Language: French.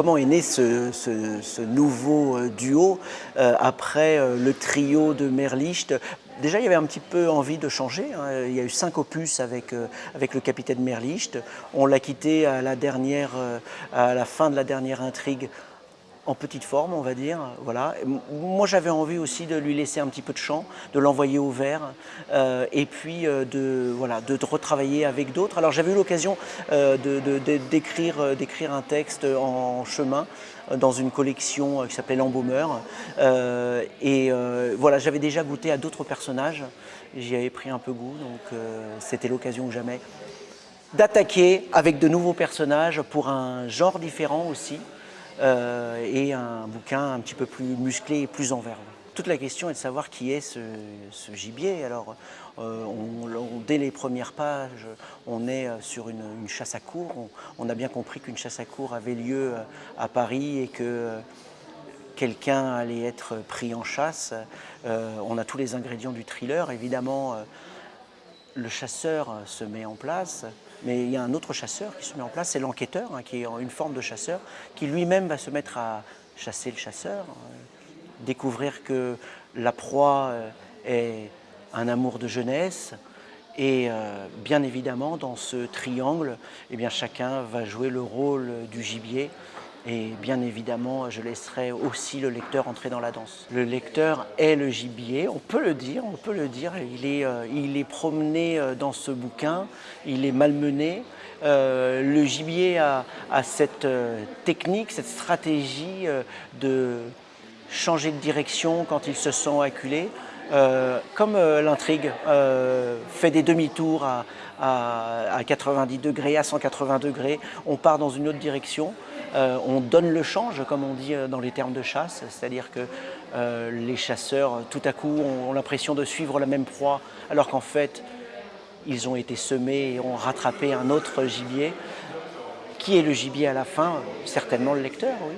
comment est né ce, nouveau euh, duo euh, après euh, le trio de Merlicht Déjà, il y avait un petit peu envie de changer. Hein. Il y a eu cinq opus avec, avec le capitaine Merlicht. On l'a quitté à la, à la fin de la dernière intrigue en petite forme, on va dire. Voilà. Moi, j'avais envie aussi de lui laisser un petit peu de champ, de l'envoyer au vert, euh, et puis euh, de, voilà, de, retravailler avec d'autres. Alors, j'avais eu l'occasion euh, d'écrire un texte en chemin dans une collection qui s'appelait L'Embaumeur. et voilà, j'avais déjà goûté à d'autres personnages. J'y avais pris un peu goût, donc c'était l'occasion ou jamais d'attaquer avec de nouveaux personnages pour un genre différent aussi. Euh, et un bouquin un petit peu plus musclé et plus en verve. Toute la question est de savoir qui est ce, gibier. Alors, euh, dès les premières pages, on est euh, sur une, chasse à cour. On, a bien compris qu'une chasse à cour avait lieu à Paris et que quelqu'un allait être pris en chasse. on a tous les ingrédients du thriller. Évidemment, le chasseur se met en place, mais il y a un autre chasseur qui se met en place, c'est l'enquêteur, hein, qui est une forme de chasseur, qui lui-même va se mettre à chasser le chasseur, euh, découvrir que la proie euh, est un amour de jeunesse, et euh, bien évidemment, dans ce triangle, eh chacun va jouer le rôle du gibier, et bien évidemment, je laisserai aussi le lecteur entrer dans la danse. Le lecteur est le gibier, on peut le dire, on peut le dire. Il est, euh, promené euh, dans ce bouquin, il est malmené. Euh, le gibier a, cette technique, cette stratégie de changer de direction quand il se sent acculé. comme l'intrigue fait des demi-tours à, 90 degrés, à 180 degrés, on part dans une autre direction. Euh, on donne le change, comme on dit euh, dans les termes de chasse, c'est-à-dire que euh, les chasseurs, tout à coup, ont, l'impression de suivre la même proie, alors qu'en fait, ils ont été semés et ont rattrapé un autre gibier. Qui est le gibier à la fin Certainement le lecteur, oui.